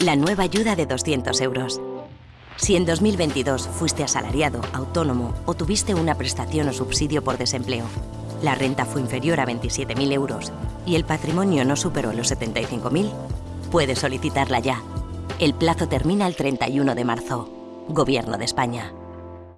la nueva ayuda de 200 euros. Si en 2022 fuiste asalariado, autónomo o tuviste una prestación o subsidio por desempleo, la renta fue inferior a 27.000 euros y el patrimonio no superó los 75.000, puedes solicitarla ya. El plazo termina el 31 de marzo. Gobierno de España.